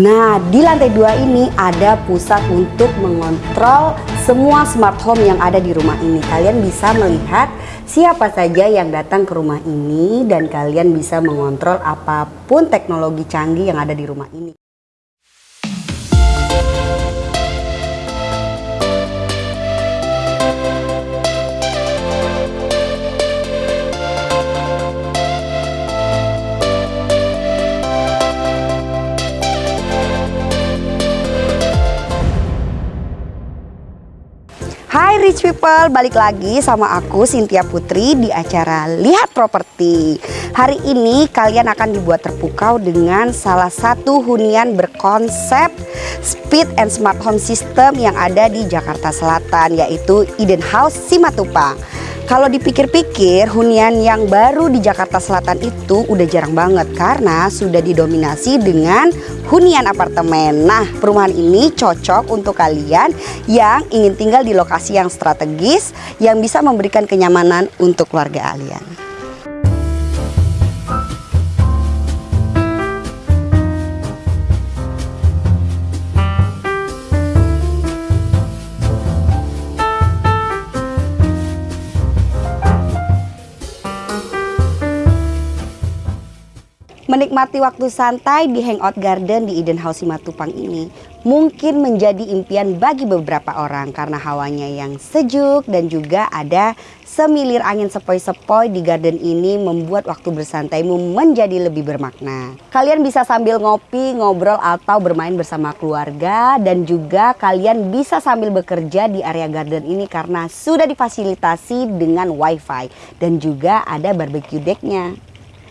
Nah, di lantai dua ini ada pusat untuk mengontrol semua smart home yang ada di rumah ini. Kalian bisa melihat siapa saja yang datang ke rumah ini dan kalian bisa mengontrol apa pun teknologi canggih yang ada di rumah ini. People, balik lagi sama aku Cynthia Putri di acara Lihat Properti. Hari ini kalian akan dibuat terpukau dengan salah satu hunian berkonsep speed and smart home system yang ada di Jakarta Selatan yaitu Eden House Simatupang. Kalau dipikir-pikir hunian yang baru di Jakarta Selatan itu udah jarang banget karena sudah didominasi dengan hunian apartemen. Nah perumahan ini cocok untuk kalian yang ingin tinggal di lokasi yang strategis yang bisa memberikan kenyamanan untuk keluarga kalian. Menikmati waktu santai di Hangout Garden di Eden House Simatupang ini mungkin menjadi impian bagi beberapa orang karena hawanya yang sejuk dan juga ada semilir angin sepoi-sepoi di garden ini membuat waktu bersantaimu menjadi lebih bermakna. Kalian bisa sambil ngopi, ngobrol atau bermain bersama keluarga dan juga kalian bisa sambil bekerja di area garden ini karena sudah difasilitasi dengan wifi dan juga ada barbecue decknya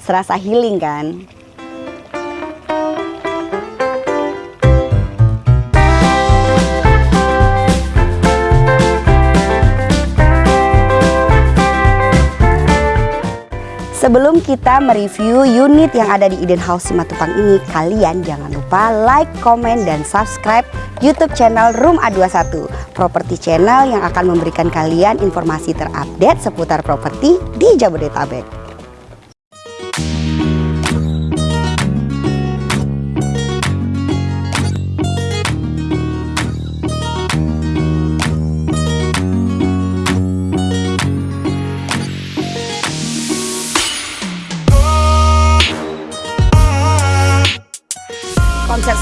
serasa healing kan Sebelum kita mereview unit yang ada di Eden House Simatupang ini, kalian jangan lupa like, komen, dan subscribe YouTube channel Room A21, properti channel yang akan memberikan kalian informasi terupdate seputar properti di Jabodetabek.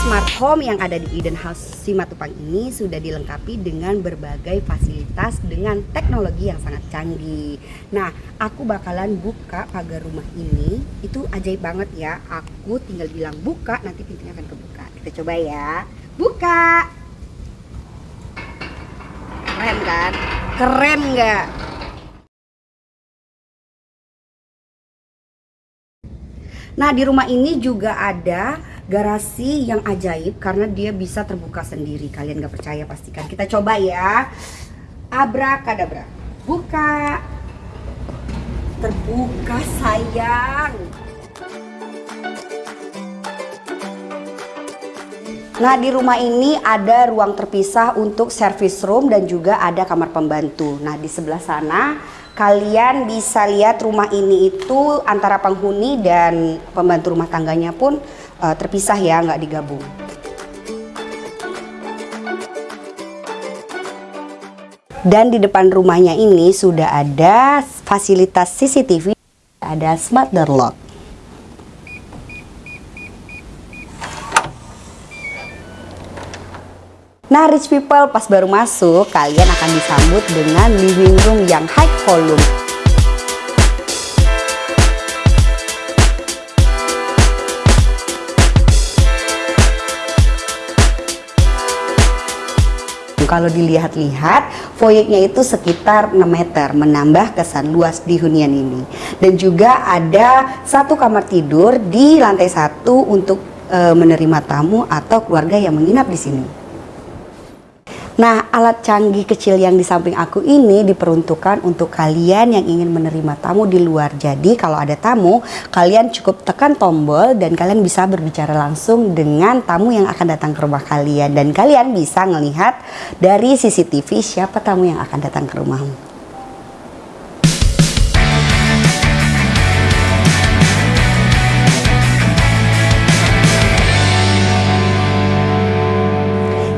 Smart home yang ada di Eden House Simatupang ini sudah dilengkapi dengan berbagai fasilitas dengan teknologi yang sangat canggih. Nah, aku bakalan buka pagar rumah ini. Itu ajaib banget ya. Aku tinggal bilang buka, nanti pintunya akan kebuka. Kita coba ya. Buka. Keren kan? Keren nggak? Nah, di rumah ini juga ada garasi yang ajaib karena dia bisa terbuka sendiri. Kalian gak percaya pastikan. Kita coba ya. Abrakadabra. Buka. Terbuka sayang. Nah di rumah ini ada ruang terpisah untuk service room dan juga ada kamar pembantu. Nah di sebelah sana kalian bisa lihat rumah ini itu antara penghuni dan pembantu rumah tangganya pun uh, terpisah ya, nggak digabung. Dan di depan rumahnya ini sudah ada fasilitas CCTV, ada smart door lock. Nah rich people pas baru masuk kalian akan disambut dengan living room yang high volume kalau dilihat-lihat foyernya itu sekitar 6 meter menambah kesan luas di hunian ini dan juga ada satu kamar tidur di lantai satu untuk e, menerima tamu atau keluarga yang menginap di sini. Nah, alat canggih kecil yang di samping aku ini diperuntukkan untuk kalian yang ingin menerima tamu di luar. Jadi, kalau ada tamu, kalian cukup tekan tombol dan kalian bisa berbicara langsung dengan tamu yang akan datang ke rumah kalian. Dan kalian bisa melihat dari CCTV siapa tamu yang akan datang ke rumahmu.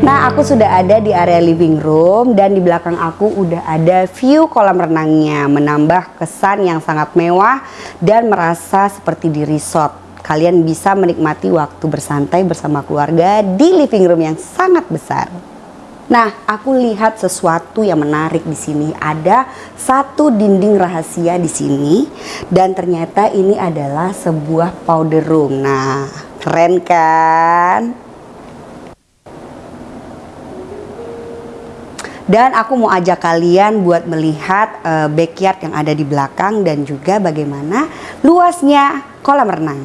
Nah, aku sudah ada di area living room dan di belakang aku udah ada view kolam renangnya, menambah kesan yang sangat mewah dan merasa seperti di resort. Kalian bisa menikmati waktu bersantai bersama keluarga di living room yang sangat besar. Nah, aku lihat sesuatu yang menarik di sini. Ada satu dinding rahasia di sini dan ternyata ini adalah sebuah powder room. Nah, keren kan? Dan aku mau ajak kalian buat melihat uh, backyard yang ada di belakang dan juga bagaimana luasnya kolam renang.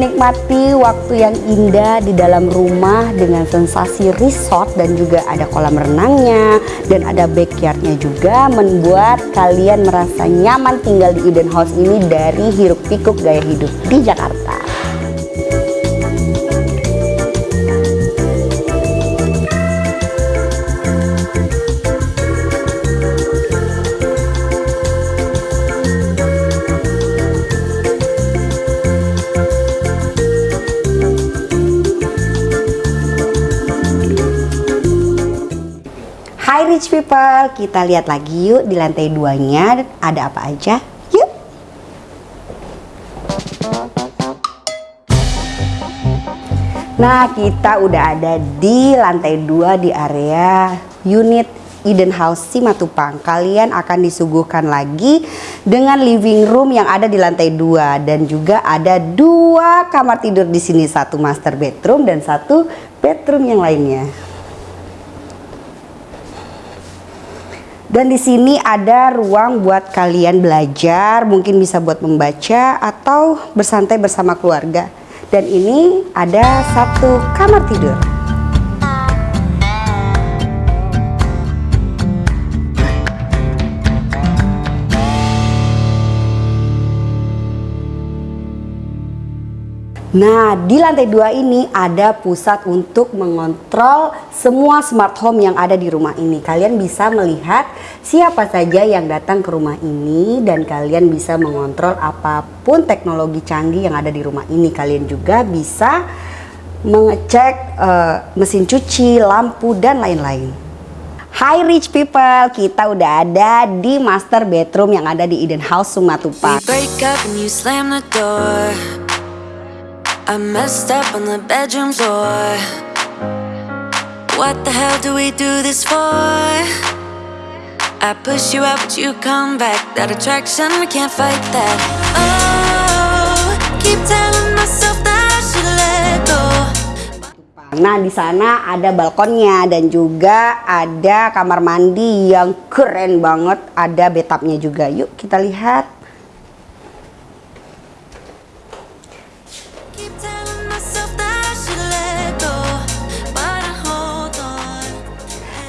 Menikmati waktu yang indah di dalam rumah dengan sensasi resort dan juga ada kolam renangnya dan ada backyardnya juga membuat kalian merasa nyaman tinggal di Eden House ini dari hiruk pikuk gaya hidup di Jakarta. Rich people, kita lihat lagi yuk di lantai duanya ada apa aja. Yuk. Nah, kita udah ada di lantai dua di area unit Eden House Simatupang. Kalian akan disuguhkan lagi dengan living room yang ada di lantai dua dan juga ada dua kamar tidur di sini, satu master bedroom dan satu bedroom yang lainnya. Dan di sini ada ruang buat kalian belajar, mungkin bisa buat membaca atau bersantai bersama keluarga. Dan ini ada satu kamar tidur. Nah, di lantai dua ini ada pusat untuk mengontrol semua smart home yang ada di rumah ini. Kalian bisa melihat siapa saja yang datang ke rumah ini dan kalian bisa mengontrol apa pun teknologi canggih yang ada di rumah ini. Kalian juga bisa mengecek uh, mesin cuci, lampu dan lain-lain. Hai rich people, kita udah ada di master bedroom yang ada di Eden House Sumatupang. I messed up on the bedroom floor What the hell do we do this for? I push you out but you come back That attraction, we can't fight that Oh, keep telling myself that I should let go Nah di sana ada balkonnya dan juga ada kamar mandi yang keren banget, ada bathtubnya juga. Yuk kita lihat.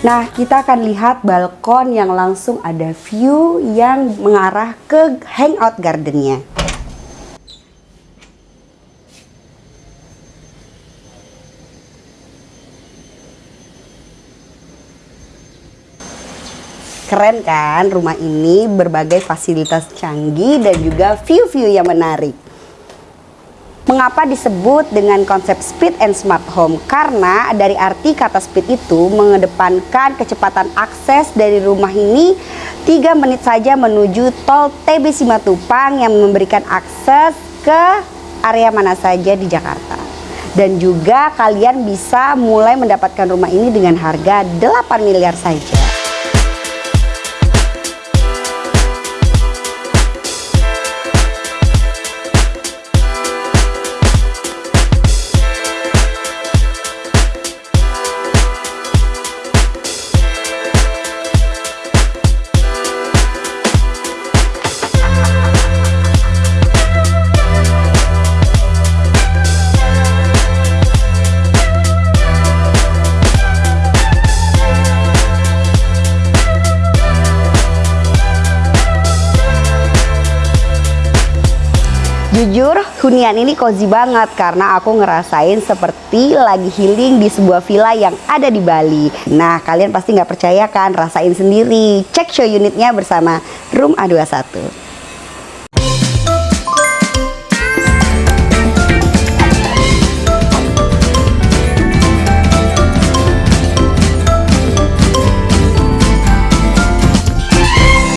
Nah, kita akan lihat balkon yang langsung ada view yang mengarah ke hangout gardennya. Keren kan rumah ini berbagai fasilitas canggih dan juga view-view yang menarik. Mengapa disebut dengan konsep speed and smart home? Karena dari arti kata speed itu mengedepankan kecepatan akses dari rumah ini 3 menit saja menuju tol TB Simatupang yang memberikan akses ke area mana saja di Jakarta. Dan juga kalian bisa mulai mendapatkan rumah ini dengan harga 8 miliar saja. Hunian ini cozy banget karena aku ngerasain seperti lagi healing di sebuah villa yang ada di Bali. Nah, kalian pasti nggak percaya kan? Rasain sendiri. Cek show unitnya bersama Room A21.